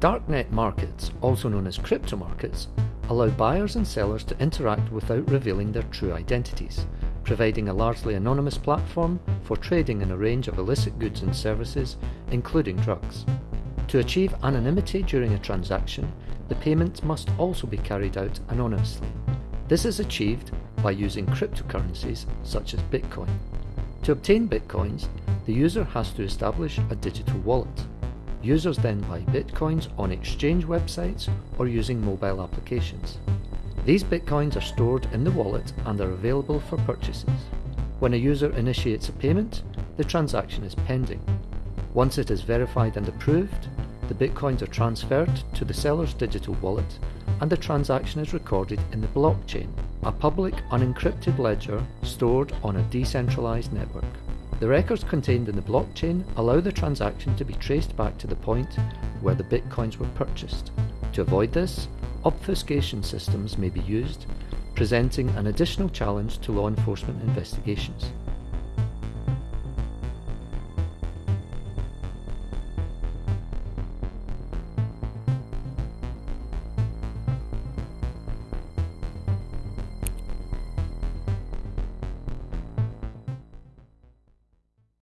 Darknet markets, also known as crypto markets, allow buyers and sellers to interact without revealing their true identities, providing a largely anonymous platform for trading in a range of illicit goods and services, including drugs. To achieve anonymity during a transaction, the payment must also be carried out anonymously. This is achieved by using cryptocurrencies such as Bitcoin. To obtain Bitcoins, the user has to establish a digital wallet. Users then buy Bitcoins on exchange websites or using mobile applications. These Bitcoins are stored in the wallet and are available for purchases. When a user initiates a payment, the transaction is pending. Once it is verified and approved, the Bitcoins are transferred to the seller's digital wallet and the transaction is recorded in the blockchain, a public unencrypted ledger stored on a decentralized network. The records contained in the blockchain allow the transaction to be traced back to the point where the bitcoins were purchased. To avoid this, obfuscation systems may be used, presenting an additional challenge to law enforcement investigations.